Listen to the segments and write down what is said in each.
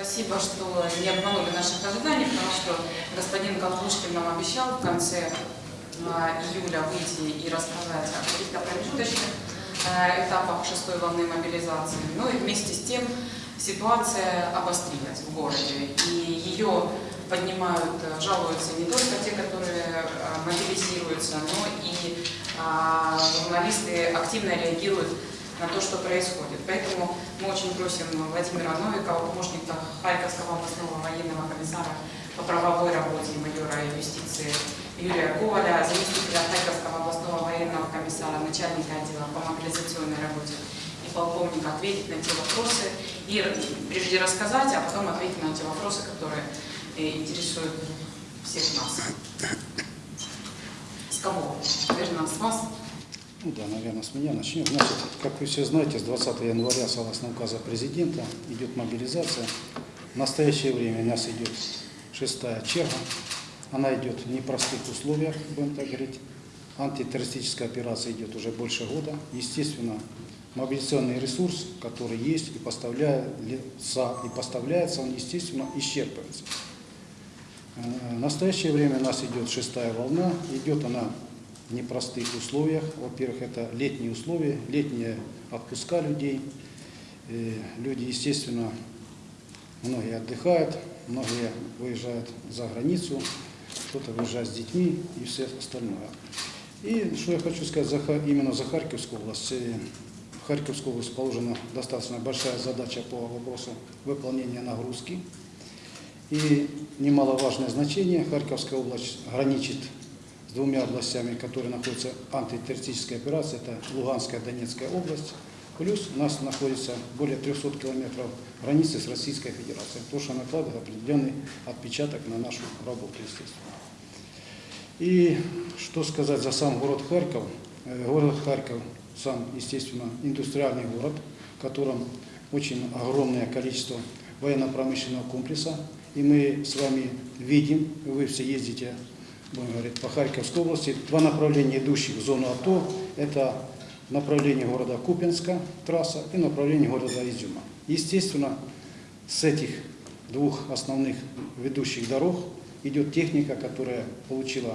Спасибо, что не обманули наших ожиданий, потому что господин Колпушкин нам обещал в конце а, июля выйти и рассказать о каких-то промежуточных а, этапах шестой волны мобилизации. Ну и вместе с тем ситуация обострилась в городе, и ее поднимают, э, жалуются не только те, которые а, мобилизируются, но и журналисты активно реагируют на то, что происходит. Поэтому мы очень просим Владимира Новикова, помощника Харьковского областного военного комиссара по правовой работе майора юстиции Юрия Коваля, заместителя Харьковского областного военного комиссара, начальника отдела по мобилизационной работе и полковника ответить на те вопросы и прежде рассказать, а потом ответить на те вопросы, которые э, интересуют всех нас. С кого? Наверное, с вас. Ну да, наверное, с меня начнем. Значит, как вы все знаете, с 20 января, согласно указа президента, идет мобилизация. В настоящее время у нас идет шестая черга. Она идет в непростых условиях, будем так говорить. Антитеррористическая операция идет уже больше года. Естественно, мобилизационный ресурс, который есть и поставляется, и поставляется он, естественно, исчерпывается. Э, В настоящее время у нас идет шестая волна. Идет она непростых условиях. Во-первых, это летние условия, летние отпуска людей. Э, Люди, естественно, многие отдыхают, многие выезжают за границу, кто-то выезжает с детьми и все остальное. И что я хочу сказать именно за Харьковскую область. Э, В Харьковскую область положена достаточно большая задача по вопросу выполнения нагрузки. И немаловажное значение Харьковская область граничит двумя областями, которые находятся в антитеррористической операции, это Луганская и Донецкая область. Плюс у нас находится более 300 километров границы с Российской Федерацией, то, что накладывает определенный отпечаток на нашу работу, естественно. И что сказать за сам город Харьков? Э, Город Харьков сам, естественно, индустриальный город, в котором очень огромное количество военно-промышленного комплекса. И мы с вами видим, вы все ездите, будем говорить, по Харьковской области, два направления, идущих в зону АТО, это направление города Купинска, трасса, и направление города Изюма. Естественно, с этих двух основных ведущих дорог идет техника, которая получила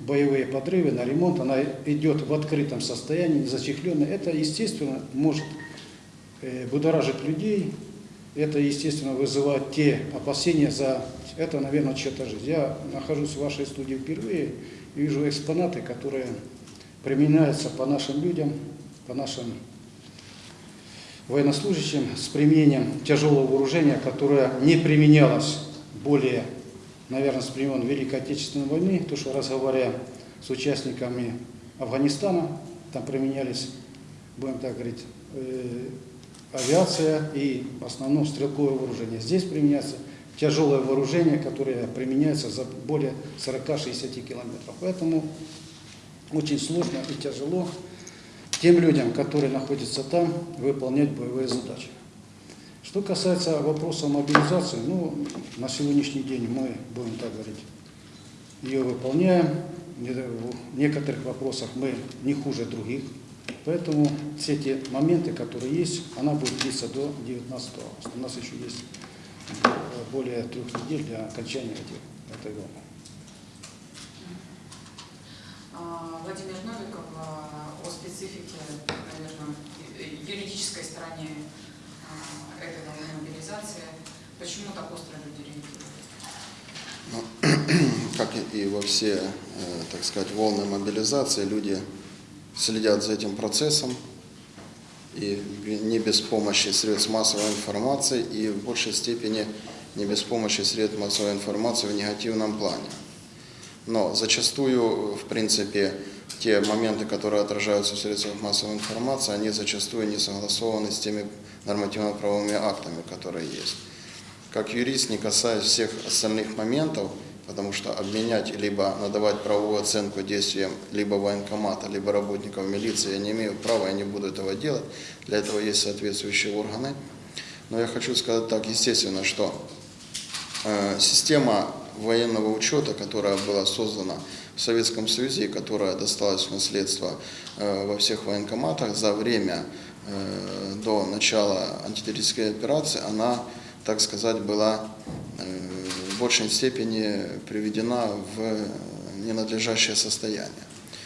боевые подрывы на ремонт, она идет в открытом состоянии, зачехленная. Это, естественно, может э, будоражить людей, это, естественно, вызывает те опасения за это, наверное, чья-то жизнь. Я нахожусь в вашей студии впервые и вижу экспонаты, которые применяются по нашим людям, по нашим военнослужащим с применением тяжелого вооружения, которое не применялось более, наверное, с времен Великой Отечественной войны, то, что разговаривая с участниками Афганистана, там применялись, будем так говорить, э, авиация и в основном стрелковое вооружение. Здесь применяется тяжелое вооружение, которое применяется за более 40-60 километров. Поэтому очень сложно и тяжело тем людям, которые находятся там, выполнять боевые задачи. Что касается вопроса мобилизации, ну, на сегодняшний день мы, будем так говорить, ее выполняем. В некоторых вопросах мы не хуже других. Поэтому все те моменты, которые есть, она будет длиться до 19 августа. У нас еще есть более трех недель для окончания этих, этой волны. А, Владимир Новиков а, о специфике, наверное, юридической стороне а, этой волны мобилизации. Почему так остро люди реагируют? Ну, как и во все, э, так сказать, волны мобилизации, люди следят за этим процессом, и не без помощи средств массовой информации, и в большей степени не без помощи средств массовой информации в негативном плане. Но зачастую, в принципе, те моменты, которые отражаются в средствах массовой информации, они зачастую не согласованы с теми нормативно-правовыми актами, которые есть. Как юрист, не касаясь всех остальных моментов, потому что обменять либо надавать правовую оценку действиям либо военкомата, либо работников милиции я не имею права, я не буду этого делать. Для этого есть соответствующие органы. Но я хочу сказать так, естественно, что э, система военного учета, которая была создана в Советском Союзе которая досталась в наследство э, во всех военкоматах за время э, до начала антитеррористической операции, она так сказать, была э, в большей степени приведена в ненадлежащее состояние.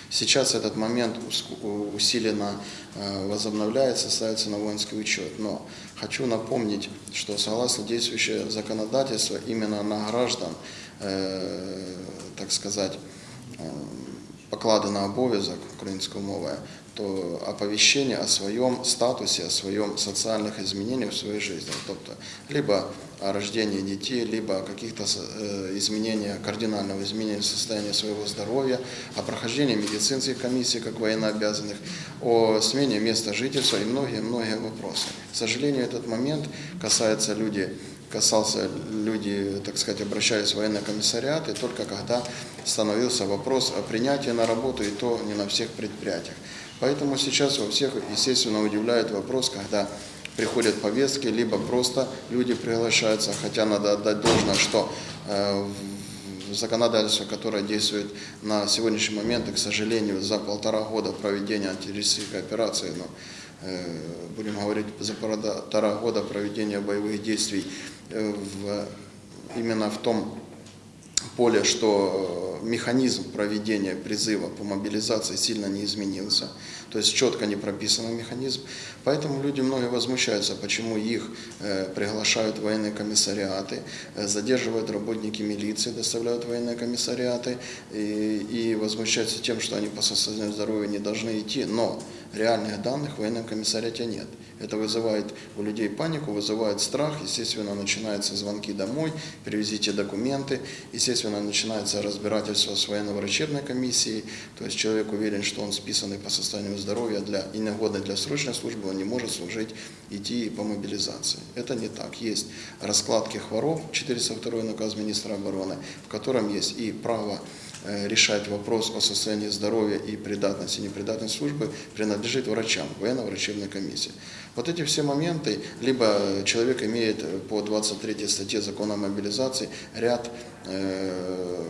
Сейчас этот момент уску- усиленно э, возобновляется, ставится на воинский учет. Но хочу напомнить, что согласно действующее законодательство, именно на граждан, э, так сказать, е, покладено обов'язок українською мовою, то оповіщення о своєму статусі, о своєму соціальних зміненнях в своїй житті. Тобто, либо о рождении детей, либо о каких-то э, изменениях, кардинального изменения состояния своего здоровья, о прохождении медицинских комиссий как военнообязанных, о смене места жительства и многие-многие вопросы. К сожалению, этот момент касается людей, касался люди, так сказать, обращались в военный комиссариат, и только когда становился вопрос о принятии на работу, и то не на всех предприятиях. Поэтому сейчас во всех, естественно, удивляет вопрос, когда приходят повестки, либо просто люди приглашаются, хотя надо отдать должное, что э, законодательство, которое действует на сегодняшний момент, и, к сожалению, за полтора года проведения антитеррористической операции, ну, э, будем говорить, за полтора года проведения боевых действий э, в, именно в том поле, что э, механизм проведения призыва по мобилизации сильно не изменился, то есть четко не прописан механизм. Поэтому люди многие возмущаются, почему их э, приглашают в военные комиссариаты, э, задерживают работники милиции, доставляют в военные комиссариаты и, и возмущаются тем, что они по состоянию здоровья не должны идти, но реальных данных в военном комиссариате нет. Это вызывает у людей панику, вызывает страх, естественно, начинаются звонки домой, привезите документы, естественно, начинается разбирательство с военно-врачебной комиссией, то есть человек уверен, что он списанный по состоянию здоровья для, и негодный для срочной службы, он не может служить, идти по мобилизации. Это не так. Есть раскладки хвороб, 402 наказ министра обороны, в котором есть и право решать вопрос о состоянии здоровья и придатности и непридатности службы принадлежит врачам, военно-врачебной комиссии. Вот эти все моменты, либо человек имеет э, по 23 статье закона о мобилизации ряд, э,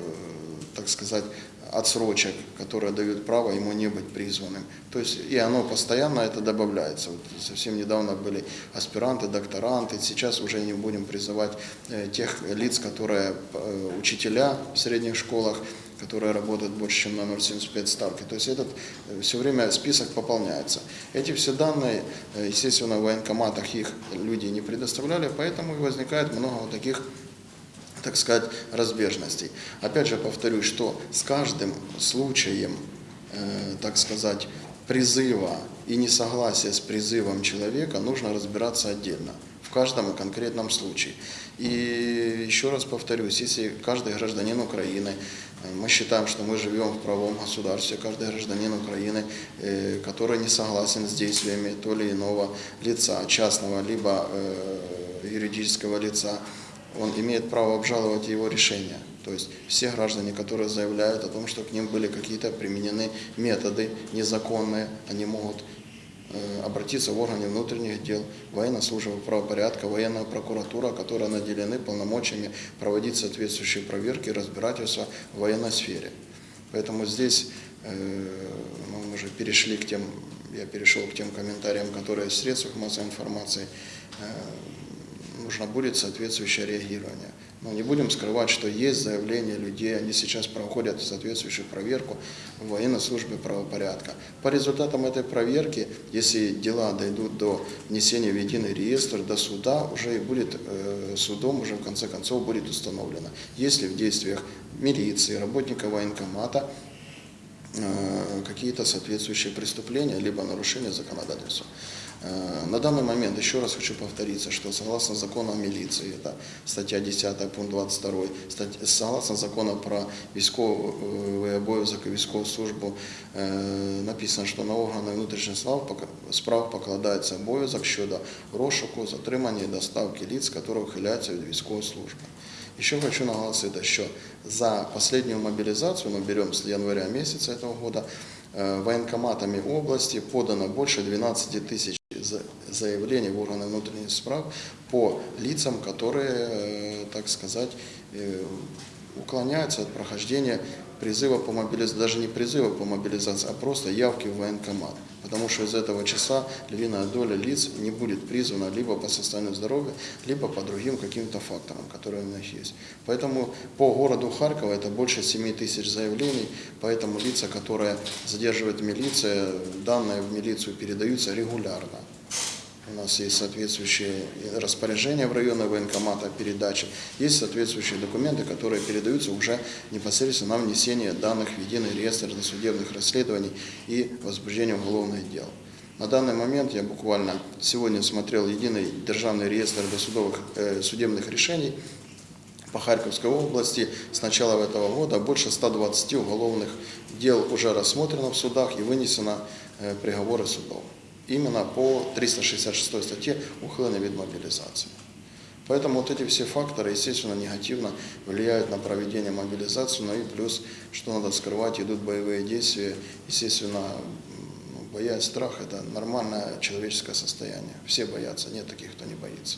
так сказать, отсрочек, которые дают право ему не быть призванным. То есть и оно постоянно это добавляется. Вот совсем недавно были аспиранты, докторанты, сейчас уже не будем призывать э, тех лиц, которые э, учителя в средних школах, которые работают больше, чем на 0,75 ставки. То есть этот э, все время список пополняется. Эти все данные, э, естественно, в военкоматах их люди не предоставляли, поэтому и возникает много вот таких так сказать, разбежностей. Опять же повторюсь, что с каждым случаем, э, так сказать, призыва и несогласия с призывом человека нужно разбираться отдельно, в каждом конкретном случае. И еще раз повторюсь, если каждый гражданин Украины, мы считаем, что мы живем в правом государстве, каждый гражданин Украины, э, который не согласен с действиями то или иного лица, частного, либо э, юридического лица, он имеет право обжаловать его решение. То есть все граждане, которые заявляют о том, что к ним были какие-то применены методы незаконные, они могут обратиться в органы внутренних дел, военная служба правопорядка, военная прокуратура, которые наделены полномочиями проводить соответствующие проверки и разбирательства в военной сфере. Поэтому здесь э, мы уже перешли к тем, я перешел к тем комментариям, которые в средствах массовой информации э, нужно будет соответствующее реагирование. Но не будем скрывать, что есть заявления людей, они сейчас проходят соответствующую проверку в военной службе правопорядка. По результатам этой проверки, если дела дойдут до внесения в единый реестр, до суда, уже и будет э, судом, уже в конце концов будет установлено, если в действиях милиции, работника военкомата э, какие-то соответствующие преступления, либо нарушения законодательства. Э, На данный момент, еще раз хочу повториться, что согласно закону о милиции, это статья 10, пункт 22, стать- согласно закону про військовий обов'язок і військову службу, е, написано, що на органи внутрішніх справ пока- справ покладається обов'язок щодо розшуку, затримання і доставки лиц, які ухиляються від військової служби. Еще хочу наголосить, что за последнюю мобилизацию, мы берем с января месяца этого года, э, военкоматами области подано больше 12 тысяч за- заявлений в органы внутренних справ по лицам, которые, э, так сказать, э, уклоняются от прохождения призыва по мобилизации, даже не призыва по мобилизации, а просто явки в военкомат. Потому что из этого числа львиная доля лиц не будет призвана либо по состоянию здоровья, либо по другим каким-то факторам, которые у них есть. Поэтому по городу Харькова это больше 7 тысяч заявлений, поэтому лица, которые задерживает милиция, данные в милицию передаются регулярно. У нас есть соответствующие распоряжения в районные военкомата о передаче, есть соответствующие документы, которые передаются уже непосредственно на внесение данных в единый реестр досудебных расследований и возбуждение уголовных дел. На данный момент я буквально сегодня смотрел единый державный реестр досудовых э, судебных решений по Харьковской области с начала этого года больше 120 уголовных дел уже рассмотрено в судах и вынесено э, приговоры судов. Именно по 366 статье ухиления вид мобилизации. Поэтому вот эти все факторы, естественно, негативно влияют на проведение мобилизации, но и плюс, что надо скрывать, идут боевые действия, естественно, ну, боязнь, страх – это нормальное человеческое состояние. Все боятся, нет таких, кто не боится.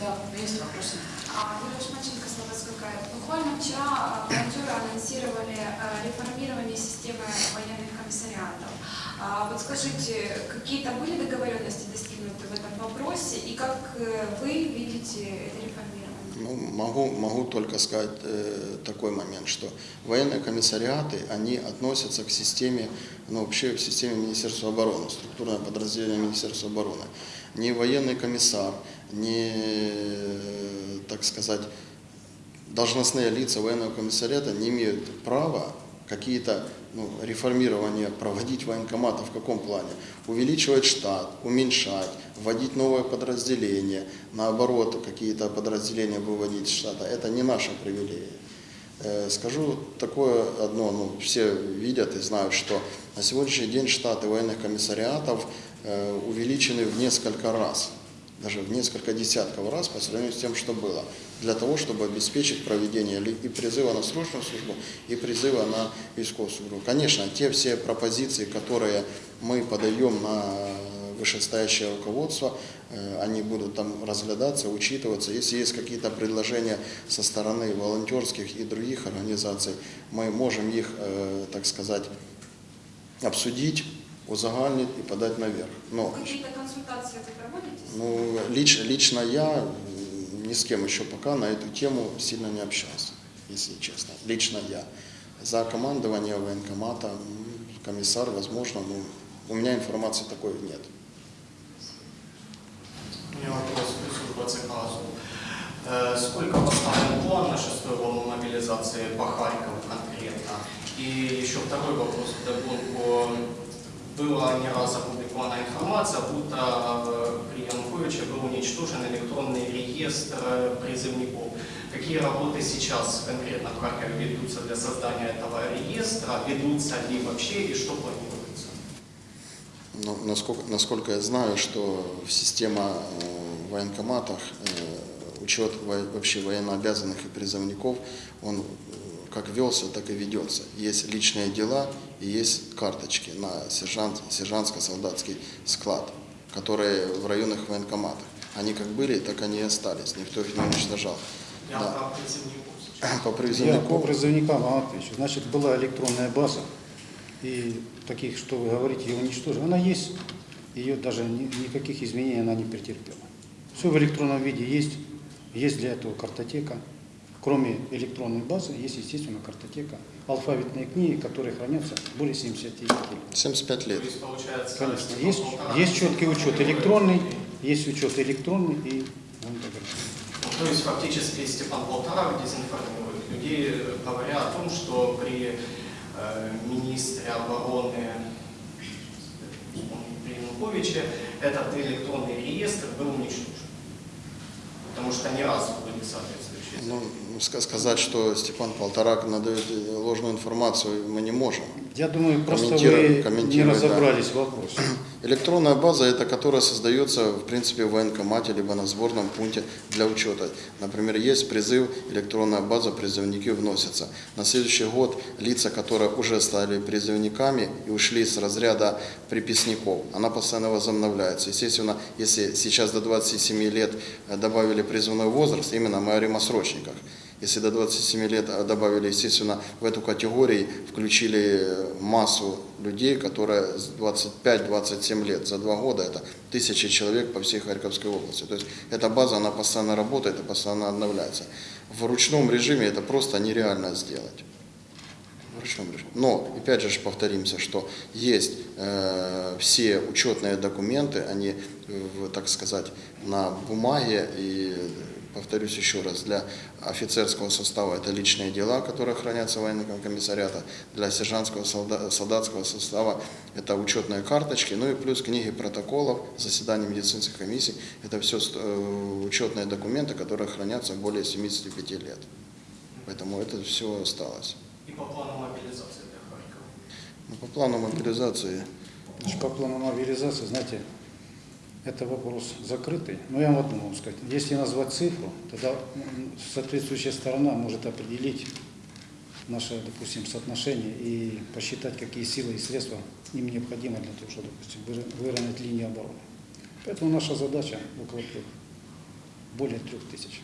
Да, есть вопросы? А, Юлия Шмаченко, Слободская. Буквально вчера а, волонтеры анонсировали а, реформирование системы военных комиссариатов. А, Вот скажите, какие-то были договоренности достигнуты в этом вопросе и как э, вы видите это реформирование? Ну, могу, могу только сказать э, такой момент, что военные комиссариаты, они относятся к системе, ну, вообще в системе Министерства обороны, структурное подразделение Министерства обороны. Ни военный комиссар, ни, э, так сказать, должностные лица военного комиссариата не имеют права какие-то ну, реформирования проводить военкомата в каком плане? Увеличивать штат, уменьшать, вводить новое подразделение, наоборот, какие-то подразделения выводить из штата. Это не наша привилегия. Э, Скажу такое одно, ну, все видят и знают, что на сегодняшний день штаты военных комиссариатов э, увеличены в несколько раз даже в несколько десятков раз по сравнению с тем, что было, для того, чтобы обеспечить проведение и призыва на срочную службу, и призыва на військовую службу. Конечно, те все пропозиции, которые мы подаем на вышестоящее руководство, э, они будут там разглядаться, учитываться. Если есть какие-то предложения со стороны волонтерских и других организаций, мы можем их, э, так сказать, обсудить, узагальнить и подать наверх. Но Какие-то консультации вы проводите? ну, лич, лично я ни с кем еще пока на эту тему сильно не общался, если честно. Лично я. За командование военкомата, комиссар, возможно, но у меня информации такой нет. У меня вопрос к службе ЦКАЗу. Э, Сколько поставлен план на шестую волну мобилизации по Харькову конкретно? И еще второй вопрос вдогонку. Была не раз опубликована информация, будто э, при Януковиче был уничтожен электронный реестр э, призывников. Какие работы сейчас конкретно в Харькове ведутся для создания этого реестра? Ведутся ли вообще и что планируется? Но насколько, насколько я знаю, что система э, в военкоматах учет во- вообще военнообязанных и призывников, он как велся, так и ведется. Есть личные дела и есть карточки на сержант, сержантско-солдатский склад, которые в районных военкоматах. Они как были, так они и остались. Никто их не уничтожал. Я Да. По Я по призывнику призывникам отвечу. Значит, была электронная база, и таких, что вы говорите, ее уничтожили. Она есть, ее даже ни- никаких изменений она не претерпела. Все в электронном виде есть, есть для этого картотека. Кроме электронной базы, есть, естественно, картотека, алфавитные книги, которые хранятся более 70 лет. 75 лет. Конечно, есть, есть четкий учет электронный, есть учет электронный и далее. Ну, То есть фактически Степан Полторак дезинформирует людей, говоря о том, что при э, министре обороны при Януковиче этот электронный реестр был уничтожен. Потому что ни разу были соответствующие. Ну, ска- сказать, что Степан Полторак надает ложную информацию, мы не можем. Я думаю, просто вы не комментирую, да. разобрались в вопросе. Электронная база – это которая создается, в принципе, в военкомате, либо на сборном пункте для учета. Например, есть призыв, электронная база, призывники вносятся. На следующий год лица, которые уже стали призывниками и ушли с разряда приписников, она постоянно возобновляется. Естественно, если сейчас до 27 лет добавили призывной возраст, именно мы говорим о срочниках. Если до 27 лет а, добавили, естественно, в эту категорию включили э, массу людей, которые с 25-27 лет. За два года это тысячи человек по всей Харьковской области. То есть эта база, она постоянно работает и постоянно обновляется. В ручном режиме это просто нереально сделать. Но, опять же повторимся, что есть э, все учетные документы, они, в, так сказать, на бумаге и повторюсь еще раз, для офицерского состава это личные дела, которые хранятся в военном комиссариата, для сержантского солда- солдатского состава это учетные карточки, ну и плюс книги протоколов, заседания медицинских комиссий, это все учетные документы, которые хранятся более 75 лет. Поэтому это все осталось. И по плану мобилизации для Харькова. Ну, по плану мобилизации по плану мобилизации, знаете, это вопрос закрытый. Но я вам могу сказать. Если назвать цифру, тогда соответствующая сторона может определить наше, допустим, соотношение и посчитать, какие силы и средства им необходимы для того, чтобы, допустим, выровнять линию обороны. Поэтому наша задача около трех, более трех тысяч.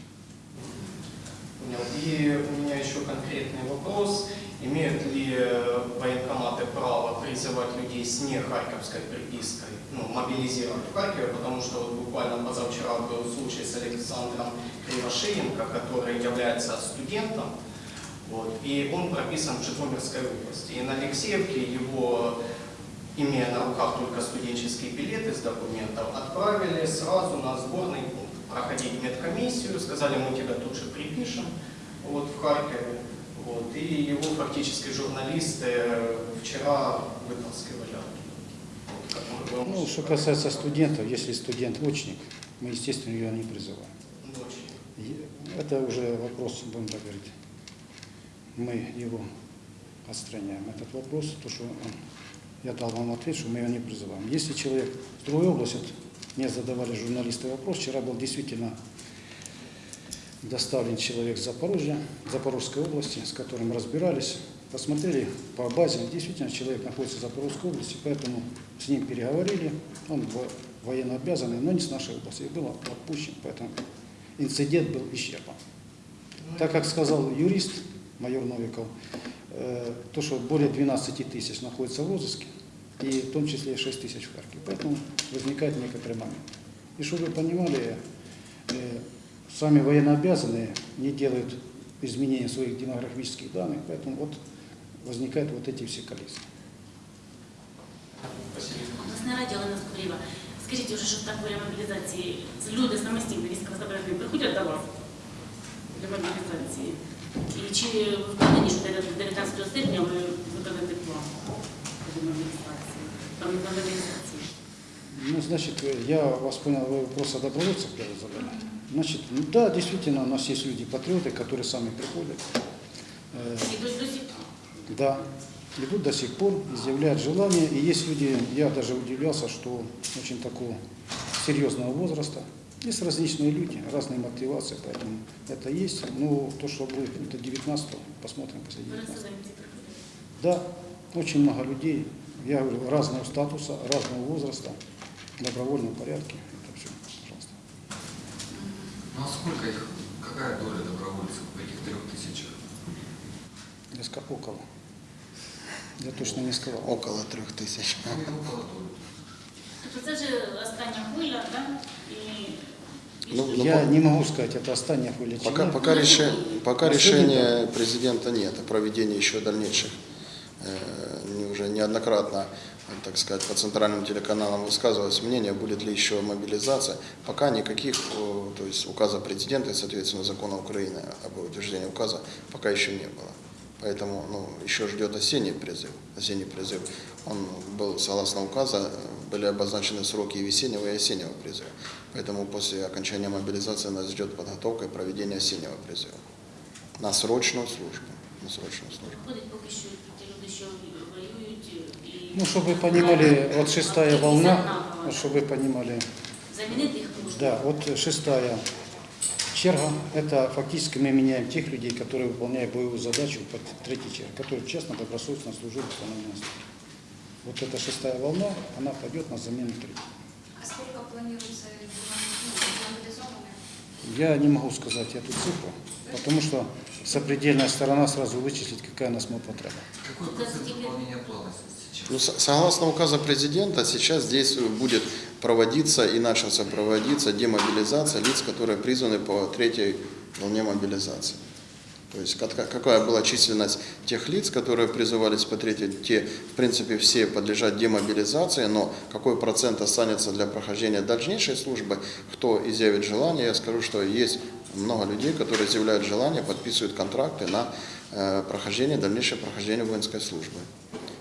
Понял. И у меня еще конкретный вопрос. Имеют ли э, военкоматы право призывать людей с не харьковской припиской, ну, мобилизировать в Харькове, потому что вот буквально позавчера был случай с Александром Кривошеенко, который является студентом, вот, и он прописан в Житомирской области. И на Алексеевке его, имея на руках только студенческие билеты с документов, отправили сразу на сборный пункт проходить медкомиссию, сказали, мы тебя тут же припишем вот, в Харькове. Вот, и его фактически журналисты э, вчера вытаскивали оттуда. Вот, Ну, что касается студентов, если студент очник, мы, естественно, ее не призываем. И Это уже вопрос, будем так говорить, мы его отстраняем. Этот вопрос, то, что он, я дал вам ответ, что мы его не призываем. Если человек в другой области, мне задавали журналисты вопрос, вчера был действительно доставлен человек с Запорожья, Запорожской области, с которым разбирались, посмотрели по базе, действительно человек находится в Запорожской области, поэтому с ним переговорили, он во- военно обязанный, но не с нашей области, и был отпущен, поэтому инцидент был исчерпан. Так как сказал юрист, майор Новиков, э, то, что более 12 тысяч находится в розыске, и в том числе 6 тысяч в Харькове. Поэтому возникает некоторый момент. И чтобы вы понимали, э, сами военнообязанные не делают изменения своих демографических данных, поэтому вот возникают вот эти все коллизии. Спасибо. Обласне раді Олена Скоріва. Скажіть уже, що так для мобілізації люди самостійно військовозобов'язані приходять до вас для мобілізації? І чи ви впевнені, що до 19 серпня ви виконаєте план для мобілізації? Там на мобілізації? Ну, значит, э, я вас понял, вы вопрос о добровольцах первый задали. Значит, ну да, действительно, у нас есть люди-патриоты, которые сами приходят. Э, І до, сих Да, идут до сих пор, изъявляют желание. И есть люди, я даже удивлялся, что очень такого серьезного возраста. Есть различные люди, разные мотивации, поэтому это есть. Ну, то, что будет это 19 посмотрим после 19 переселенці приходять. Да, очень много людей, я говорю, разного статуса, разного возраста, добровольном порядке. Это все, пожалуйста. Ну а сколько их, какая доля добровольцев в этих трех тысячах? Я сказал, около. Я точно не сказал. около трех тысяч. Ну, и около доли. Тобто це вже остання хвиля, так? І, і Ну, що? ну, Я по- не могу сказать, это остання хвиля. чи Пока, ні. пока, реши- пока На решения президента нет о проведении еще дальнейших, э, не- уже неоднократно, так сказать, по центральным телеканалам высказывалось мнение, будет ли еще мобилизация. Пока никаких, э, то есть указа президента и, соответственно, закона Украины об утверждении указа пока еще не было. Поэтому ну, еще ждет осенний призыв. Осенний призыв. Он был, согласно указа, были обозначены сроки и весеннего, и осеннего призыва. Поэтому после окончания мобилизации нас ждет подготовка и проведение осеннего призыва. На срочную службу. На срочную службу. Приходять поки що ті люди, що воюють і Ну, чтобы вы понимали, вот шестая волна, вот чтобы вы понимали, замінити їх можна. да, вот шестая черга, это фактически мы меняем тех людей, которые выполняют боевую задачу под третьей черги, которые честно, добросовестно служили в установленном сроке. Вот эта шестая волна, она пойдет на замену третьей. А сколько планируется? Я не могу сказать эту цифру, потому что сопредельная сторона сразу вычислит, какая у нас может потреба. Какой процент выполнения плана? Ну, со- согласно указа президента, сейчас здесь будет проводиться и начался проводиться демобилизация лиц, которые призваны по третьей волне мобилизации. То есть как- какая была численность тех лиц, которые призывались по третьей, те, в принципе, все подлежат демобилизации, но какой процент останется для прохождения дальнейшей службы, кто изъявит желание, я скажу, что есть много людей, которые изъявляют желание, подписывают контракты на э, прохождение, дальнейшее прохождение воинской службы.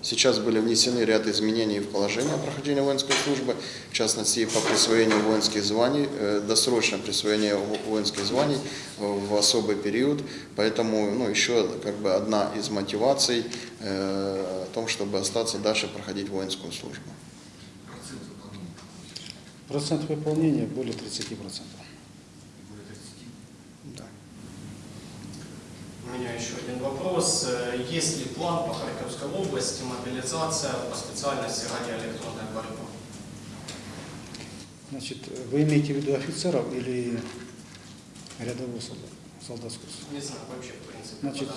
Сейчас были внесены ряд изменений в положение о прохождении воинской службы, в частности по присвоению воинских званий, э, досрочное присвоение во- воинских званий в особый период. Поэтому ну, еще как бы одна из мотиваций э, о том, чтобы остаться дальше проходить воинскую службу. Процент выполнения более 30%. более 30. Да. У меня еще один вопрос. Есть ли план по Харьковской области мобилизация по специальности радиоэлектронная борьба? Значит, вы имеете в виду офицеров или рядового солдата, солдатского? Не знаю, вообще, в принципе, Значит,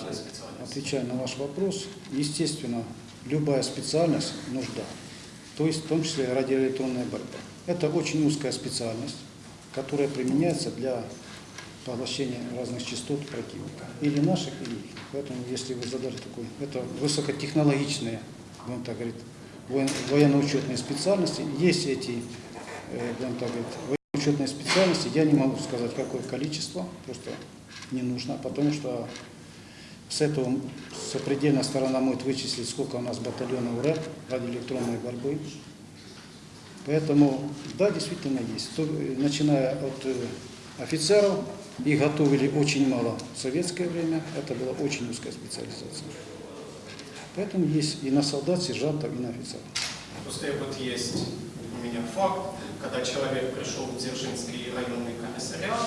отвечая на ваш вопрос, естественно, любая специальность нужда, то есть в том числе радиоэлектронная борьба. Это очень узкая специальность, которая применяется для поглощения разных частот противника, или наших, или их. Поэтому, если вы задали такой, это высокотехнологичные, будем так говорить, воен- военно-учетные специальности, есть эти, э, будем так говорить, военно-учетные специальности, я не могу сказать, какое количество, просто не нужно, потому что с этого сопредельная сторона может вычислить, сколько у нас батальонов РЭП, радиоэлектронной борьбы. Поэтому, да, действительно есть. Э, начиная от э, офицеров, их готовили очень мало в советское время, это была очень узкая специализация. Поэтому есть и на солдат, сержантов, и на офицеров. Просто вот есть у меня факт, когда человек пришел в Дзержинский районный комиссариат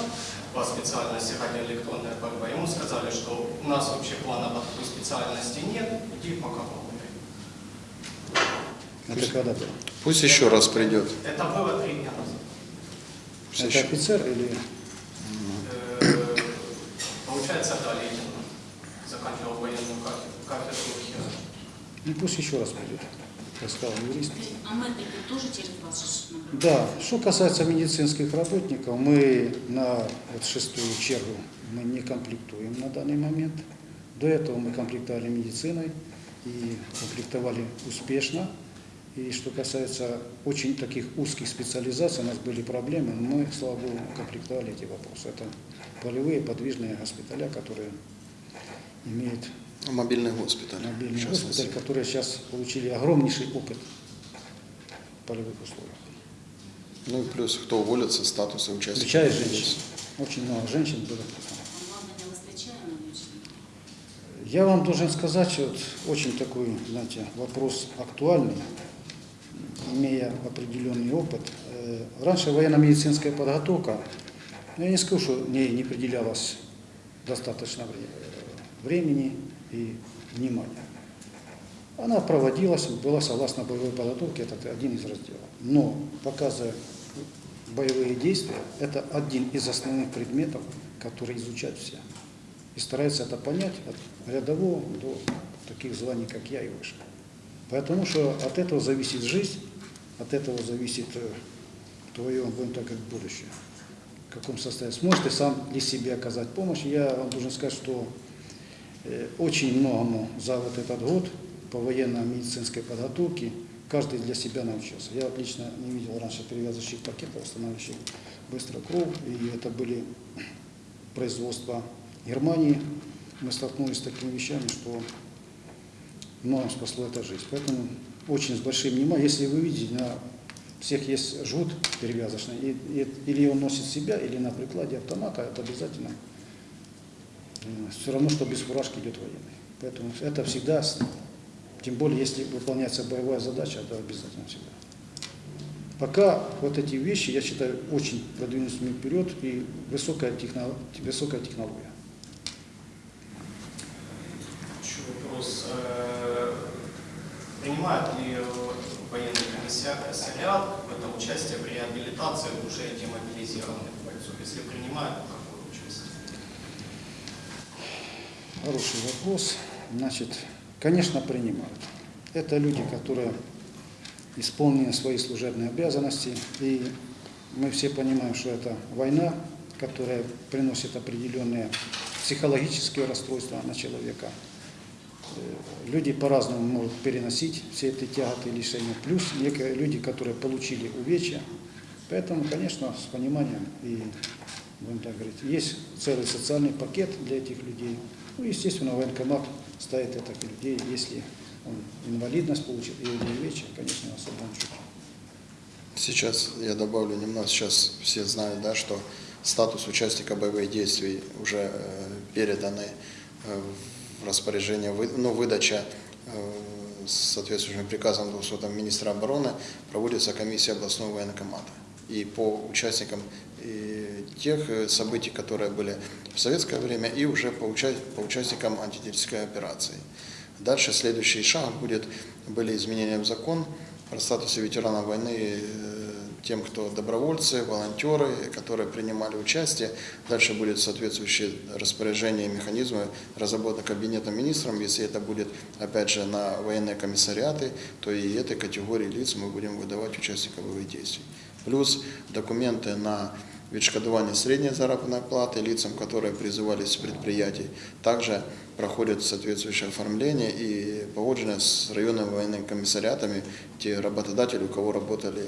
по специальности радиоэлектронная борьба, ему сказали, что у нас вообще плана по такой специальности нет, иди пока погуляй. Это когда было? Пусть еще раз придет. Это было три дня назад. Пусть Это офицер или... Получается, да, Ленин заканчивал военную кафедру, хирургии. Ну, пусть еще раз придет, как сказал юрист. А медики тоже через вас же набирают? Да, что касается медицинских работников, мы на вот шестую чергу мы не комплектуем на данный момент. До этого мы комплектовали медициной и комплектовали успешно. И что касается очень таких узких специализаций, у нас были проблемы, но мы, слава богу, комплектовали эти вопросы. Это полевые подвижные госпиталя, которые имеют Мобильный госпиталь. мобильный госпиталь, которые сейчас получили огромнейший опыт в полевых условиях. Ну и плюс, кто уволится, статусы участников. Включая женщин. Очень много женщин было. Я вам должен сказать, что вот очень такой, знаете, вопрос актуальный, имея определенный опыт. Э, Раньше военно-медицинская подготовка, ну, я не скажу, что ней не определялось достаточно вре- времени и внимания. Она проводилась, была согласно боевой подготовке, это один из разделов. Но, показывая боевые действия, это один из основных предметов, которые изучают все. И стараются это понять от рядового до таких званий, как я и выше. Потому что от этого зависит жизнь, от этого зависит э, твое, будем так говорить, будущее. В каком состоянии. Сможешь ты сам ли себе оказать помощь? Я вам должен сказать, что э, очень многому за вот этот год по военно-медицинской подготовке каждый для себя научился. Я лично не видел раньше перевязочных пакетов, восстанавливающих быстро кровь, и это были производства Германии. Мы столкнулись с такими вещами, что многим спасло это жизнь. Поэтому очень с большим вниманием, если вы видите, на всех есть жгут перевязочный, и, и- или он носит себя, или на прикладе автомата, это обязательно все равно, что без фуражки идет военный. Поэтому это всегда, тем более, если выполняется боевая задача, это обязательно всегда. Пока вот эти вещи, я считаю, очень продвинулись мы вперед и высокая, техно- высокая технология. Еще вопрос принимают ли э, военный комиссия в это участие в реабилитации уже демобилизированных бойцов? Если принимают, то какое участие? Хороший вопрос. Значит, конечно, принимают. Это люди, которые исполнили свои служебные обязанности, и мы все понимаем, что это война, которая приносит определенные психологические расстройства на человека – Э, Люди по-разному могут переносить все эти тяготы, лишения. Плюс некие люди, которые получили увечья. Поэтому, конечно, с пониманием и, будем так говорить, есть целый социальный пакет для этих людей. Ну, естественно, военкомат ставит это к людей, если он инвалидность получил или увечья, конечно, учете. Сейчас я добавлю немного, сейчас все знают, да, что статус участника боевых действий уже э, переданы э, распоряжение, ну, выдача э, с соответствующим приказом 200 министра обороны проводится комиссия областного военкомата. И по участникам и тех э, событий, которые были в советское время, и уже по, уча- по участникам антитеррористической операции. Дальше следующий шаг будет, были изменения в закон про статус ветеранов войны э, тем, кто добровольцы, волонтеры, которые принимали участие. Дальше будет соответствующее распоряжение и механизмы разработаны кабинетом министром. Если это будет, опять же, на военные комиссариаты, то и этой категории лиц мы будем выдавать участников боевых действий. Плюс документы на відшкодування средней заработной платы лицам, которые призывались с предприятий. Также проходит соответствующее оформление и погоджено с районными военными комиссариатами те работодатели, у кого работали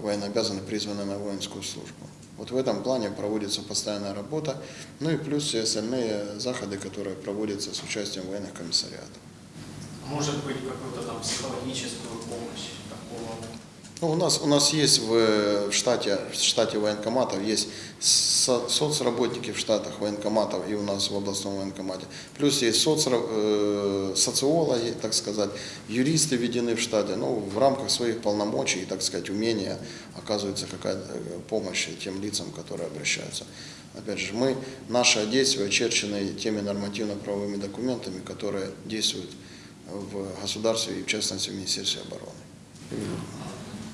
военнообязанные, призванные на воинскую службу. Вот в этом плане проводится постоянная работа, ну и плюс все остальные заходы, которые проводятся с участием военных комиссариатов. Может быть, какую-то там психологическую помощь? Ну, у нас у нас есть в, в штате в штате военкоматов есть со- соцработники в штатах военкоматов и у нас в областном военкомате. Плюс есть соцра- э, социологи, так сказать, юристы введены в штате. Ну, в рамках своих полномочий так сказать, умения оказывается какая-то э, помощь тем лицам, которые обращаются. Опять же, мы, наши действия очерчены теми нормативно-правовыми документами, которые действуют в государстве и, в частности, в Министерстве обороны.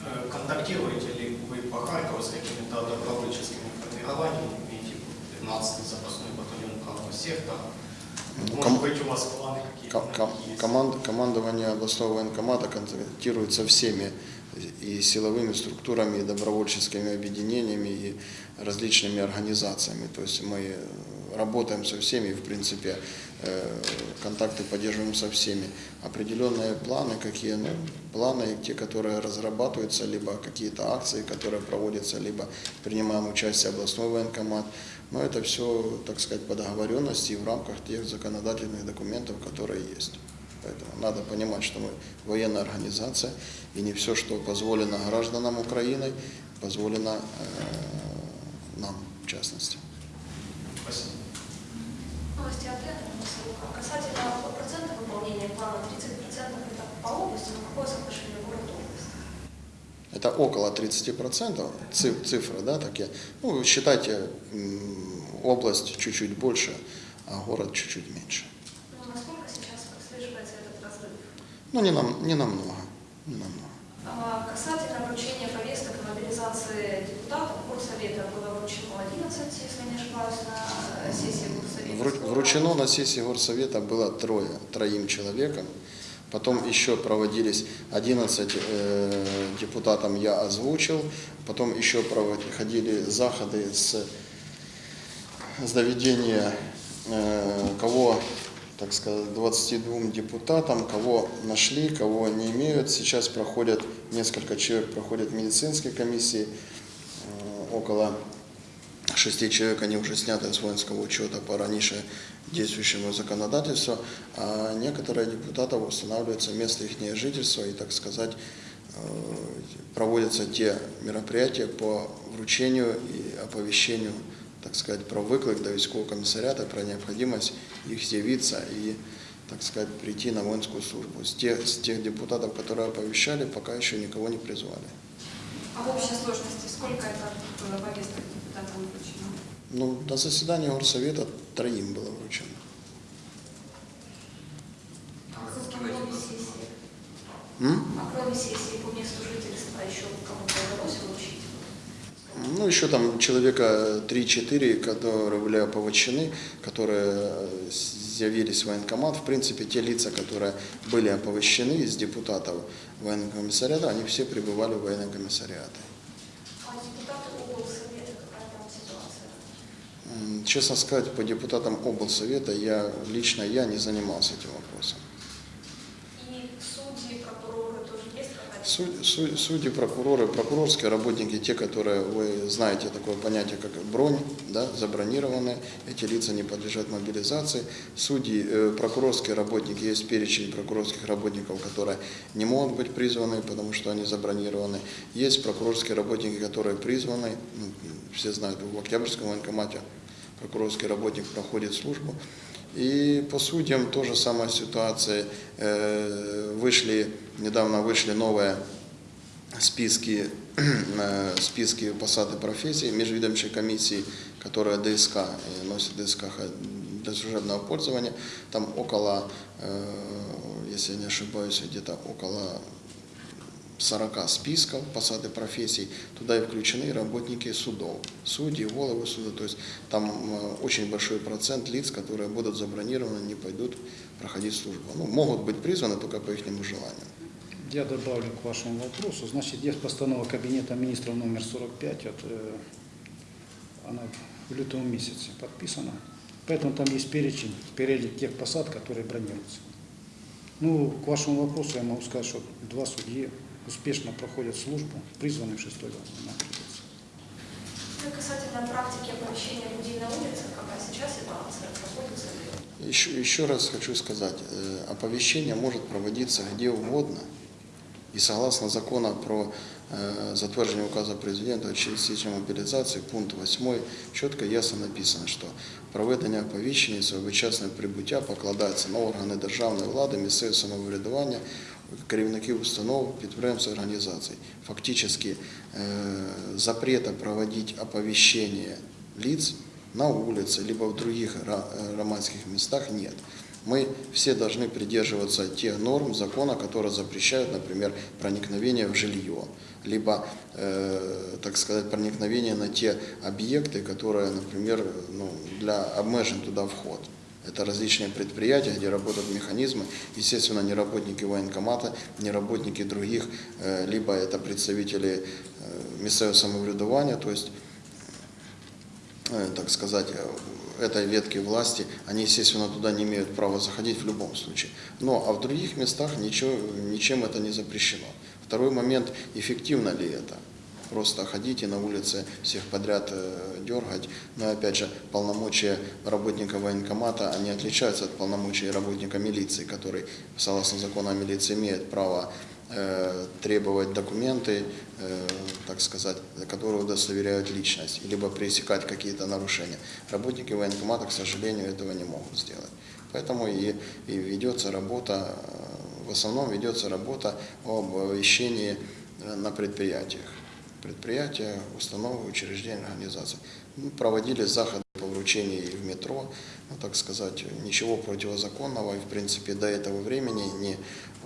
Э, Контактируете ли вы по Харькову с какими-то добровольческими формированиями, типа 15-й запасной батальон правого сектора? Может ком- быть, у вас планы какие-то Ком- команд- командование областного военкомата контактирует со всеми и силовыми структурами, и добровольческими объединениями, и различными организациями. То есть мы э, работаем со всеми, в принципе, э, контакты поддерживаем со всеми. Определенные планы, какие, ну, планы, те, которые разрабатываются, либо какие-то акции, которые проводятся, либо принимаем участие областной военкомат. Но это все, так сказать, по договоренности и в рамках тех законодательных документов, которые есть. Поэтому надо понимать, что мы военная организация, и не все, что позволено гражданам Украины, позволено э, нам, в частности. Спасибо. На ссылку. Касательно процента выполнения плана, 30% это по области, но какое соотношение город-область? Это около 30%, циф- цифры, да, такие. Ну, считайте, область чуть-чуть больше, а город чуть-чуть меньше. Ну, насколько сейчас отслеживается этот разрыв? Ну, не, нам, не намного, не намного. Касательно вручения повесток мобилизации депутатов, Горсовета было вручено 11, если не ошибаюсь, на сессии Горсовета. Вручено на сессии горсовета было трое, троим человекам. Потом еще проводились 11 э, депутатам я озвучил. Потом еще проходили заходы с, с доведения э, кого, так сказать, 22 депутатам, кого нашли, кого не имеют. Сейчас проходят, несколько человек проходят медицинские комиссии, э, около шести человек, они уже сняты с воинского учета по раньше действующему законодательству, а некоторые депутатов устанавливается место их жительства и, так сказать, э, проводятся те мероприятия по вручению и оповещению, так сказать, про выклик до військового комиссариата, про необходимость их з'явиться и, так сказать, прийти на воинскую службу. С тех, с тех депутатов, которые оповещали, пока еще никого не призвали. А в общей сложности сколько это было повесток депутатам вручено? Ну, на заседании горсовета троим было вручено. А кроме сессии? А кроме сессии по месту жительства еще кому-то? Ну, еще там человека 3-4, которые были оповещены, которые с явились в военкомат. В принципе, те лица, которые были оповещены из депутатов военного комиссариата, они все пребывали в военном комиссариате. А Честно сказать, по депутатам облсовета я лично я не занимался этим вопросом. И судьи, прокуроры тоже есть какая-то? Суд- су- Судьи, прокуроры, прокурорские работники, те, которые, вы знаете такое понятие, как бронь, да, забронированные, эти лица не подлежат мобилизации. Судьи, э, прокурорские работники, есть перечень прокурорских работников, которые не могут быть призваны, потому что они забронированы. Есть прокурорские работники, которые призваны, ну, все знают, в Октябрьском военкомате прокурорский работник проходит службу. И по судьям тоже самая ситуация. Э, Вышли, недавно вышли новые списки, э, списки посады профессий межведомчей комиссии, которая ДСК, э, носит ДСК для служебного пользования. Там около, если я не ошибаюсь, где-то около 40 списков посады профессий, туда и включены работники судов, судьи, головы суда, то есть там э, очень большой процент лиц, которые будут забронированы, не пойдут проходить службу. Ну, могут быть призваны только по их желанию. Я добавлю к вашему вопросу. Значит, есть постанова Кабинета министров номер 45, от, э, она в лютом месяце подписана. Поэтому там есть перечень, перелик тех посад, которые бронируются. Ну, к вашему вопросу я могу сказать, что два судьи успешно проходят службу, призваны в шестой мобилизации. Ну и касательно практики оповещения людей на улицах, какая сейчас ситуация, проводится ли? Еще, еще раз хочу сказать, э, оповещение может проводиться где угодно. И согласно закона про э, затверджение указа президента о частичной мобилизации, пункт 8, чітко і ясно написано, що проведення оповіщення і своєчасне прибуття покладається на органи державної влади, місцеве самоврядування, керівників установ, підприємств, організацій. Фактично, э, запрета проводить оповещение лиц на улице, либо в других ра- э, громадских местах нет. Мы все должны придерживаться тех норм закона, которые запрещают, например, проникновение в жилье, либо, э, так сказать, проникновение на те объекты, которые, например, ну, для обмежен туда вход. Это различные предприятия, где работают механизмы. Естественно, не работники военкомата, не работники других, э, либо это представители э, местного самоврядування, то есть э, так сказать, этой ветки власти, они, естественно, туда не имеют права заходить в любом случае. Но а в других местах ничего, ничем это не запрещено. Второй момент, эффективно ли это? Просто ходить и на улице всех подряд э, дергать. Но опять же, полномочия работника военкомата, они отличаются от полномочий работника милиции, который, согласно закону о милиции, имеет право э, требовать документы, э, так сказать, которые удостоверяют личность, либо пресекать какие-то нарушения. Работники военкомата, к сожалению, этого не могут сделать. Поэтому и, и ведется работа, в основном ведется работа об оповещении э, на предприятиях. Предприятия, установы, учреждения, организации. Мы проводили заходы по вручению и в метро, ну, так сказать, ничего противозаконного, и в принципе до этого времени ни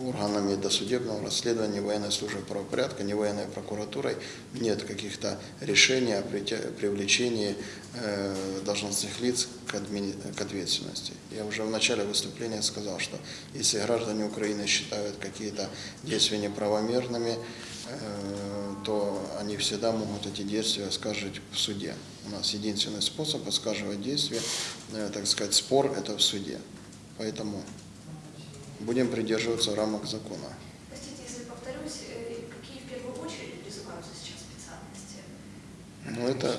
органами досудебного расследования, ни военной службы правопорядка, ни военной прокуратурой нет каких-то решений о привлечении э, должностных лиц к, админи- к ответственности. Я уже в начале выступления сказал, что если граждане Украины считают какие-то действия неправомерными, то они всегда могут эти действия оскаржить в суде. У нас единственный способ оскарживать действия, э, так сказать, спор это в суде. Поэтому будем придерживаться рамок закона. Простите, если повторюсь, э, какие в первую очередь призываются сейчас специальности? Ну, это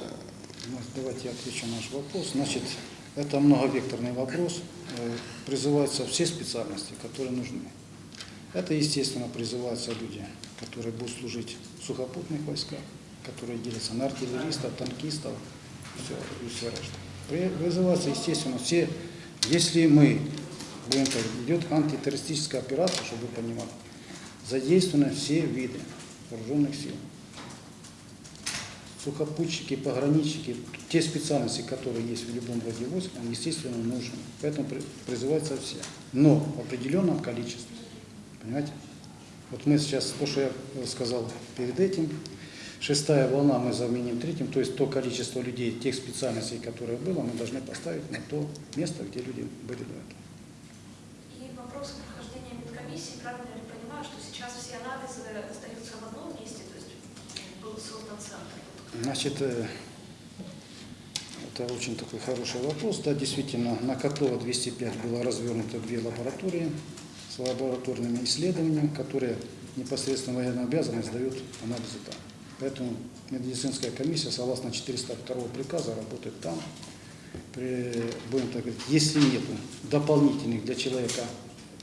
Ну, Давайте я отвечу на наш вопрос. Значит, это многовекторный вопрос. Э, Призываются все специальности, которые нужны. Это, естественно, призываются люди, которые будут служить в сухопутных войсках, которые делятся на артиллеристов, танкистов все, и все. При- Призываются, естественно, все, если мы будем так, идет антитеррористическая операция, чтобы вы понимали, задействованы все виды вооруженных сил сухопутчики, пограничники, те специальности, которые есть в любом роде войск, они, естественно, нужны. Поэтому при- призываются все. Но в определенном количестве. Понимаете? Вот мы сейчас, то, что я сказал перед этим, Шестая волна мы заменим третьим, то есть то количество людей, тех специальностей, которые было, мы должны поставить на то место, где люди были до этого. И вопрос прохождения медкомиссии, правильно ли понимаю, что сейчас все анализы остаются в одном месте, то есть был создан центр? Значит, э, это очень такой хороший вопрос. Да, действительно, на Котлова 205 было развернуто две лаборатории с лабораторными исследованиями, которые непосредственно военную обязанность сдают анализы там. Поэтому медицинская комиссия, согласно 402 приказа, работает там. При, будем так говорить, если нет дополнительных для человека,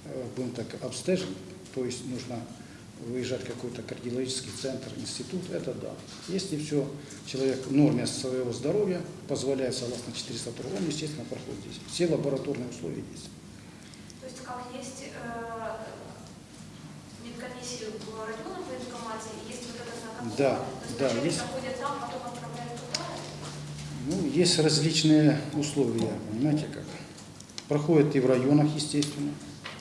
э, будем так, обстежень, то есть нужно выезжать в какой-то кардиологический центр, институт, это да. Если все, человек в норме своего здоровья позволяет, согласно 402, он, естественно, проходит здесь. Все лабораторные условия есть. То есть как есть э, медкомиссии в военкомате, есть вот этот на Котлова. Да, То есть да, есть. там, потом отправляют туда. Ну, есть различные условия, понимаете как. Проходят и в районах, естественно.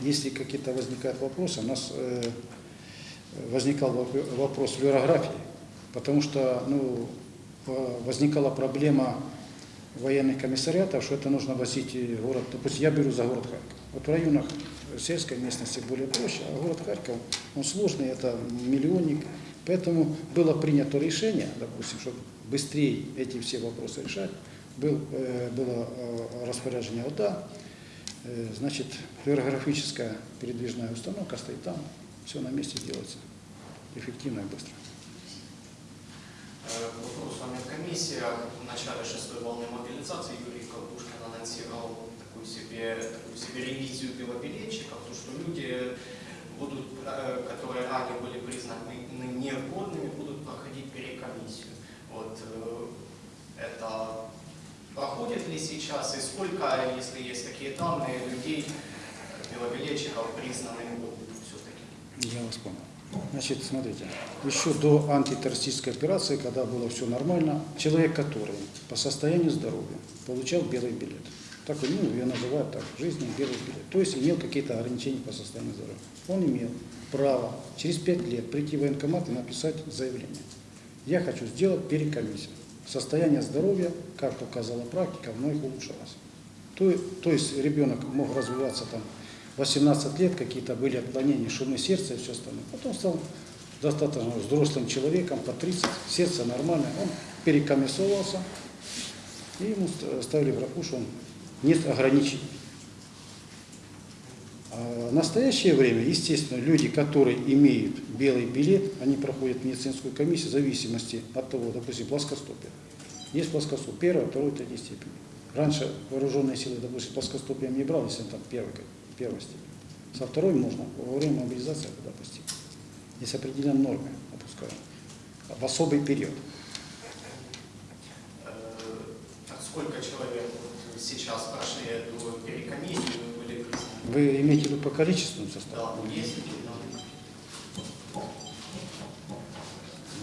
Если какие-то возникают вопросы, у нас э, возникал воп- вопрос флюорографии, потому что ну, э, возникала проблема военных комиссариатов, что это нужно возить в город, допустим, я беру за город Харьков. Вот в районах сельской местности более проще, а город Харьков, он сложный, это миллионник. Поэтому было принято решение, допустим, чтобы быстрее эти все вопросы решать, был, э, было э, распоряжение ОДА, э, значит, флюорографическая передвижная установка стоит там, все на месте делается эффективно и быстро. Э, К вопросу о медкомиссиях. В начале шестой волны мобилизации Юрий Ковдушкин анонсировал себе, такую себе ревизию белобилетчиков, то что люди, будут, э, которые ранее были признаны негодными, будут проходить перекомиссию. Вот э, это проходит ли сейчас и сколько, если есть такие данные, людей, э, белобилетчиков признанных годными все-таки? Я вас понял. Значит, смотрите, еще до антитеррористической операции, когда было все нормально, человек, который по состоянию здоровья получал белый билет, так ну, я называю так, жизни белый билет, то есть имел какие-то ограничения по состоянию здоровья, он имел право через пять лет прийти в военкомат и написать заявление. Я хочу сделать перекомиссию. Состояние здоровья, как показала практика, вновь улучшалось. То, то есть ребенок мог развиваться там 18 лет, какие-то были отклонения, шумы сердца и все остальное. Потом стал достаточно взрослым человеком, по 30, сердце нормальное, он перекомиссовался, и ему ст- ставили графу, что он нет ограничений. А в настоящее время, естественно, люди, которые имеют белый билет, они проходят медицинскую комиссию в зависимости от того, допустим, плоскостопие. Есть плоскостопие, первая, второй, третьей степени. Раньше вооруженные силы, допустим, плоскостопием не брал, если он там первой, первой степени. Со второй можно во время мобилизации это допустить. Есть определенные нормы опускаем. В особый период. Э, а Сколько человек сейчас прошли эту перекомиссию были признаны? Вы имеете в виду по количественному составу? Да, есть такие данные?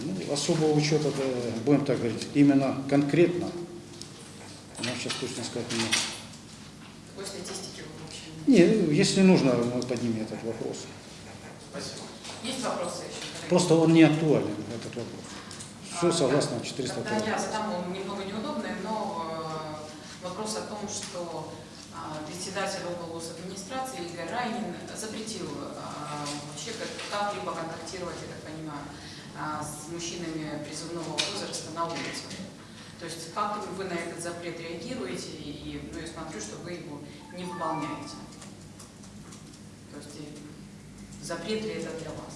Ну, особого учета, да, будем так говорить, именно конкретно, я сейчас точно сказать не могу. Какой статистики вы вообще? Не, если нужно, мы поднимем этот вопрос. Спасибо. Есть вопросы еще? Просто он не актуален, этот вопрос. Все А, согласно да. 400 Тогда я задам он немного неудобный, но вопрос о том, что а, председатель облгос администрации Игорь Райнин запретил а, вообще как- как-либо контактировать, я так понимаю, а, с мужчинами призывного возраста на улице. То есть как вы на этот запрет реагируете, и ну, я смотрю, что вы его не выполняете. То есть запрет ли это для вас?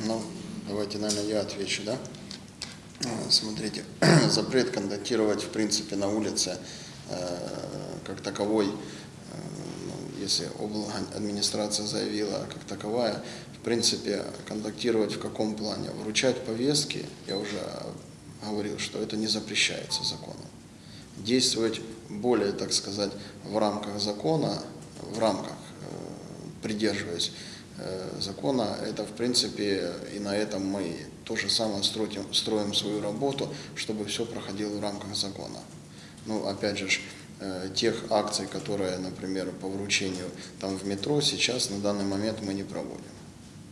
Ну, давайте, наверное, я отвечу, да? Э, Смотрите, запрет контактировать, в принципе, на улице э, как таковой, э, ну, если администрация заявила как таковая, в принципе, контактировать в каком плане? Вручать повестки, я уже говорил, что это не запрещается законом. Действовать более, так сказать, в рамках закона, в рамках, придерживаясь закона, это в принципе и на этом мы то же самое строим, строим свою работу, чтобы все проходило в рамках закона. Ну, опять же, э, тех акций, которые, например, по вручению там в метро, сейчас на данный момент мы не проводим.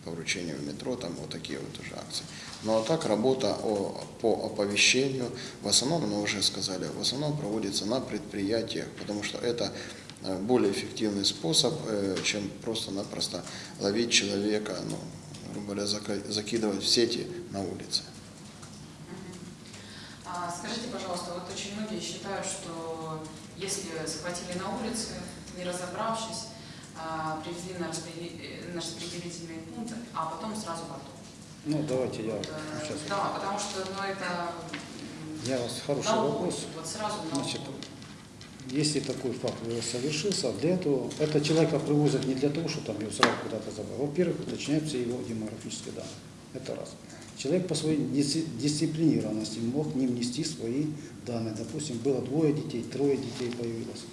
по вручению в метро, там вот такие вот уже акции. Ну а так работа о- по оповещению, в основном, мы уже сказали, в основном проводится на предприятиях, потому что это э, более эффективный способ, э, чем просто-напросто ловить человека, ну, грубо говоря, закидывать в сети на улице. А, Скажите, пожалуйста, вот очень многие считают, что если схватили на улице, не разобравшись, а, привезли на э, на распределительные пункты, а потом сразу в АТО. Ну, давайте я Вот, э, сейчас. Да, потому что ну, это Я вас хороший вопрос. вот сразу налог. Значит, если такой факт совершился, для этого это человека привозят не для того, чтобы там его сразу куда-то забрать. Во-первых, уточняются его демографические данные. Это раз. Человек по своей дисци- дисциплинированности мог не внести свои данные. Допустим, было двое детей, трое детей появилось.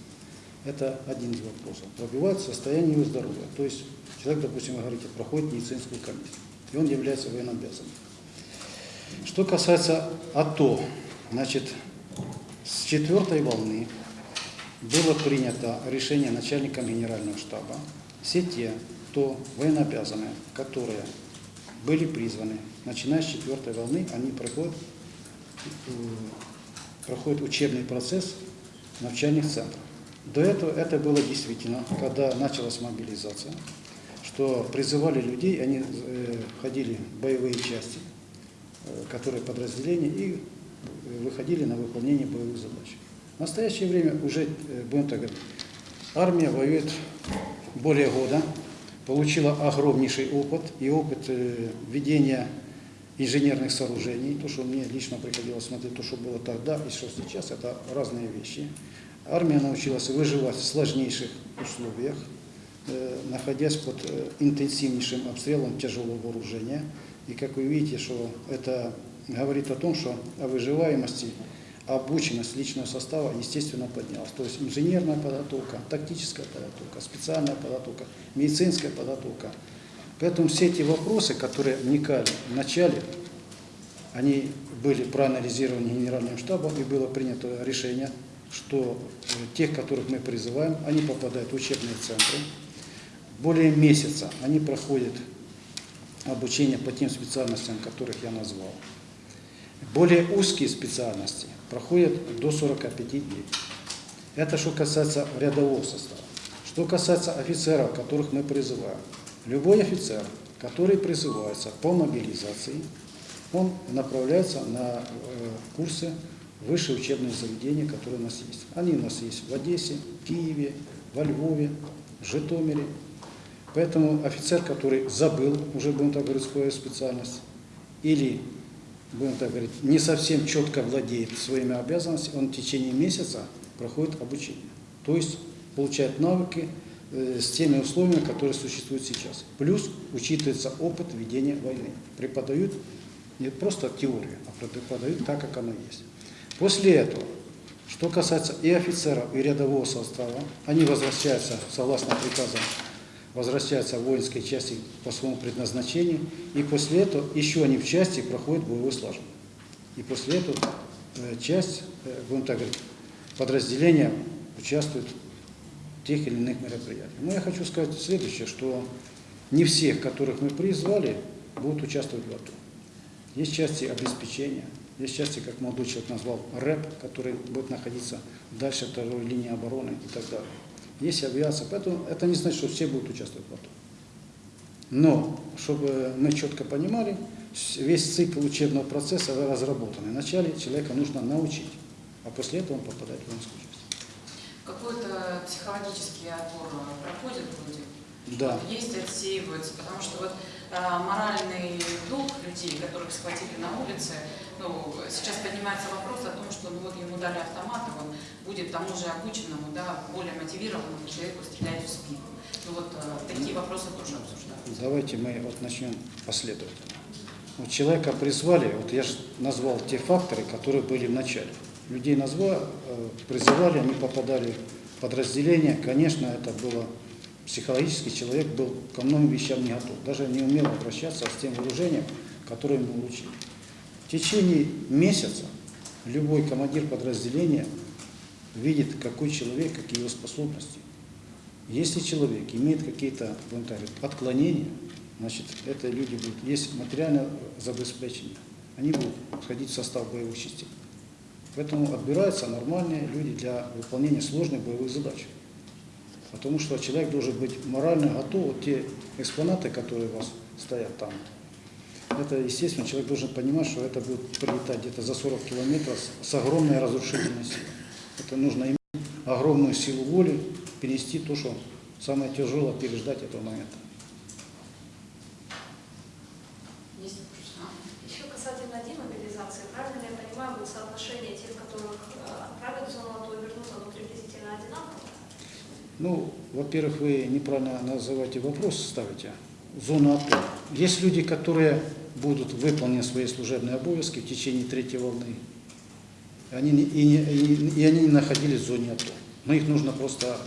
Это один из вопросов. Пробивает состояние его здоровья. То есть человек, допустим, вы говорите, проходит медицинскую комиссию, и он является военнообязанным. Что касается АТО, значит, с четвертой волны было принято решение начальником генерального штаба. Все те, кто военнообязанные, которые были призваны, начиная с четвертой волны, они проходят, э, проходят учебный процесс в начальных центрах. До этого это было действительно, когда началась мобилизация, что призывали людей, они э, ходили в боевые части, э, которые подразделения, и э, выходили на выполнение боевых задач. В настоящее время уже, э, будем так говорить, армия воюет более года, получила огромнейший опыт и опыт э, ведения инженерных сооружений. То, что мне лично приходилось смотреть, то, что было тогда и что сейчас, это разные вещи. Армия научилась выживать в сложнейших условиях, э, находясь под интенсивнейшим обстрелом тяжелого вооружения. И как вы видите, что это говорит о том, что о выживаемости, обученность личного состава, естественно, поднялась. То есть инженерная подготовка, тактическая подготовка, специальная подготовка, медицинская подготовка. Поэтому все эти вопросы, которые вникали в начале, они были проанализированы Генеральным штабом, и было принято решение, что э, тех, которых мы призываем, они попадают в учебные центры. Более месяца они проходят обучение по тем специальностям, которых я назвал. Более узкие специальности проходят до 45 дней. Это что касается рядового состава. Что касается офицеров, которых мы призываем. Любой офицер, который призывается по мобилизации, он направляется на э, курсы высшие учебные заведения, которые у нас есть. Они у нас есть в Одессе, Киеве, во Львове, Житомире. Поэтому офицер, который забыл, уже будем так говорить, свою специальность, или, будем так говорить, не совсем четко владеет своими обязанностями, он в течение месяца проходит обучение. То есть получает навыки э, с теми условиями, которые существуют сейчас. Плюс учитывается опыт ведения войны. Преподают не просто теорию, а преподают так, как оно есть. После этого, что касается и офицеров, и рядового состава, они возвращаются, согласно приказам, возвращаются в воинские части по своему предназначению, и после этого еще они в части проходят боевой слажен. И после этого э, часть, э, будем так говорить, подразделения участвует в тех или иных мероприятиях. Но я хочу сказать следующее, что не всех, которых мы призвали, будут участвовать в АТО. Есть части обеспечения, есть части, как молодой человек назвал, РЭП, который будет находиться дальше второй линии обороны и так далее. Есть авиация, поэтому это не значит, что все будут участвовать в АТО. Но, чтобы мы четко понимали, весь цикл учебного процесса разработан. И вначале человека нужно научить, а после этого он попадает в воинскую часть. Какой-то психологический отбор э, проходит люди? Да. Есть отсеиваются, потому что вот моральный долг людей, которых схватили на улице, ну, сейчас поднимается вопрос о том, что ну, вот ему дали автомат, он будет тому же обученному, да, более мотивированному человеку стрелять в спину. Ну вот а, такие вопросы тоже обсуждаются. Давайте мы вот начнем последовательно. Вот человека призвали, вот я же назвал те факторы, которые были в начале. Людей назвали, э, призывали, они попадали в подразделение. Конечно, это было психологически человек был ко многим вещам не готов, даже не умел обращаться с тем вооружением, которое ему получили. В течение месяца любой командир подразделения видит, какой человек, какие его способности. Если человек имеет какие-то отклонения, значит, это люди будут, есть материальное забезпечение, они будут входить в состав боевых частей. Поэтому отбираются нормальные люди для выполнения сложных боевых задач. Потому что человек должен быть морально готов, вот те экспонаты, которые у вас стоят там, это, естественно, человек должен понимать, что это будет прилетать где-то за 40 километров с, огромной разрушительностью. Это нужно иметь огромную силу воли, перенести то, что самое тяжелое, переждать этого момента. Есть вопросы? А? Еще касательно демобилизации, правильно ли я понимаю, будет соотношение тех, которых э, отправят в зону АТО и вернутся, ну, приблизительно одинаковое? Ну, во-первых, вы неправильно называете вопрос, ставите. Зона АТО. Есть люди, которые будут выполнить свои служебные обовязки в течение третьей волны. Они и, и- и они не находились в зоне АТО. Но их нужно просто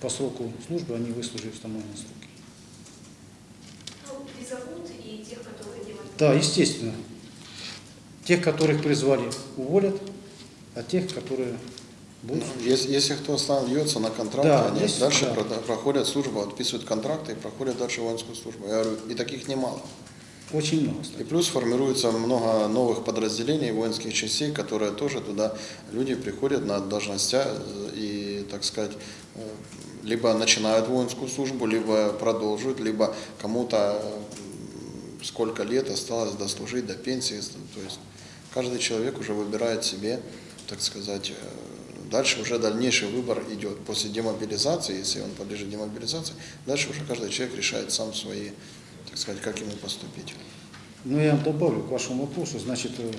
по сроку службы, они выслужили установленные сроки. Ну, призовут и тех, которые демобилизуют. Да, естественно. Тех, которых призвали, уволят, а тех, которые будут... Ну, Если, если кто остается на контракте, Да, они здесь, дальше да. про- проходят службу, подписывают контракты и проходят дальше воинскую службу. Я говорю, и таких немало. Очень много, И кстати. плюс формируется много новых подразделений воинских частей, которые тоже туда люди приходят на должности э, и, так сказать, э, либо начинают воинскую службу, либо продолжают, либо кому-то сколько лет осталось дослужить до пенсии. То есть каждый человек уже выбирает себе, так сказать, э, дальше уже дальнейший выбор идет. После демобилизации, если он подлежит демобилизации, дальше уже каждый человек решает сам свои, так сказать, как ему поступить. Ну, я добавлю к вашему вопросу. Значит, э,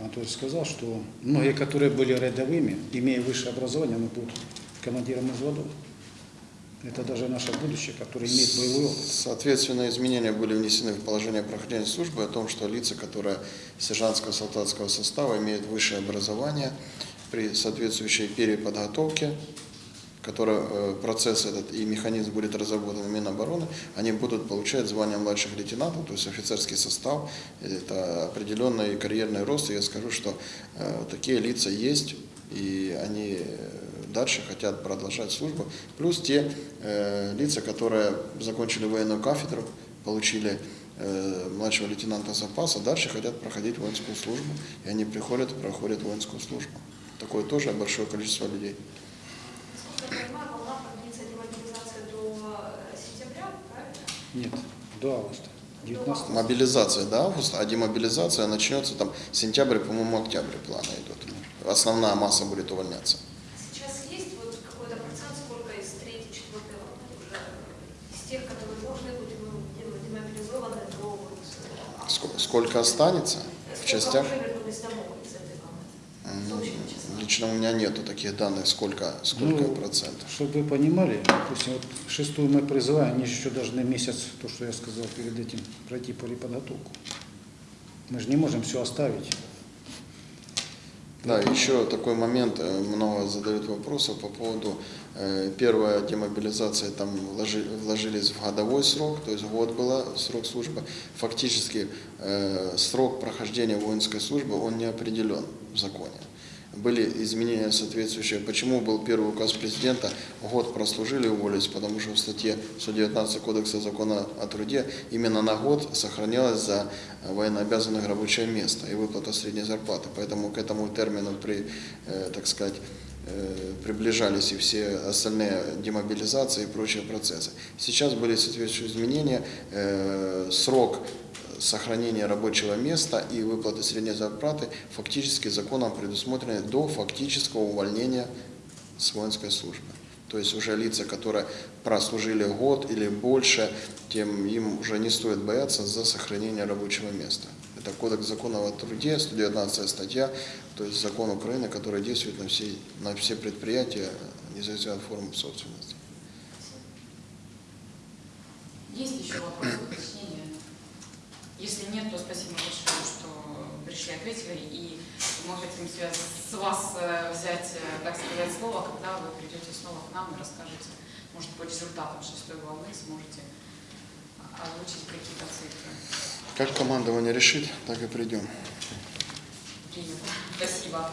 Анатольевич сказал, что многие, которые были рядовыми, имея высшее образование, они будут командиром взводов. Это даже наше будущее, которое имеет боевой опыт. Соответственно, изменения были внесены в положение прохождения службы о том, что лица, которые сержантского солдатского состава имеют высшее образование при соответствующей переподготовке, который, э, процесс этот и механизм будет разработан Минобороны, они будут получать звание младших лейтенантов, то есть офицерский состав, это определенный карьерный рост. И я скажу, что э, такие лица есть, и они э, дальше хотят продолжать службу. Плюс те э, лица, которые закончили военную кафедру, получили младшего лейтенанта запаса, дальше хотят проходить воинскую службу, и они приходят и проходят воинскую службу. Такое тоже большое количество людей. Насколько я понимаю, волна продлится демобилизация до э? Нет, до августа. 19 Мобилизация до августа, а демобилизация начнется там сентябрь, по-моему, октябрь планы идут. Основная масса будет увольняться. Сейчас есть вот какой-то процент, сколько из третьей, четвертой волны уже из тех, которые должны быть дем- демобилизованы до вот, э, Сколько, сколько останется в сколько частях? уже вернулись домой из этой волны? Точно число. Лично у меня нету таких данных, сколько, сколько Ну, процентов. Чтобы вы понимали, допустим, вот шестую мы призываем, они еще должны месяц, то, что я сказал перед этим, пройти переподготовку. Мы же не можем все оставить. Да, еще такой момент, э, много задают вопросов по поводу э, первая демобилизация, там вложи- вложились в годовой срок, то есть год был срок службы. Фактически э, срок прохождения воинской службы, он не определен в законе. Были изменения соответствующие. Почему был первый указ президента, год прослужили, уволились, потому что в статье 119 Кодекса закона о труде именно на год сохранялось за военнообязанных рабочее место и выплата средней зарплаты. Поэтому к этому термину, при, э, так сказать, э, приближались и все остальные демобилизации и прочие процессы. Сейчас были соответствующие изменения. Э, Срок сохранения рабочего места и выплаты средней зарплаты фактически законом предусмотрены до фактического увольнения с воинской службы. То есть уже лица, которые прослужили год или больше, тем им уже не стоит бояться за сохранение рабочего места. Это Кодекс закона о труде, 119 статья, то есть закон Украины, который действует на все, на все предприятия, независимо от формы собственности. Есть еще вопросы? Если нет, то спасибо большое, что пришли, ответили. И мы хотим с вас э, взять, э, так сказать, слово, когда вы придете снова к нам и расскажете, может, по результатам шестой волны сможете озвучить какие-то цифры. Как командование решит, так и придем. Принято. Спасибо.